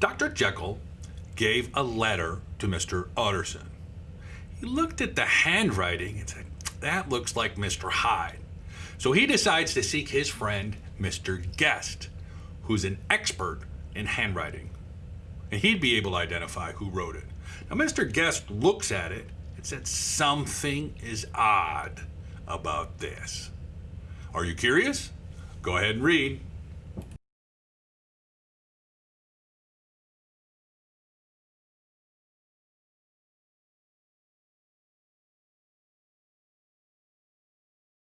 Dr. Jekyll gave a letter to Mr. Utterson. He looked at the handwriting and said, That looks like Mr. Hyde. So he decides to seek his friend, Mr. Guest, who's an expert in handwriting. And he'd be able to identify who wrote it. Now, Mr. Guest looks at it and said, Something is odd about this. Are you curious? Go ahead and read.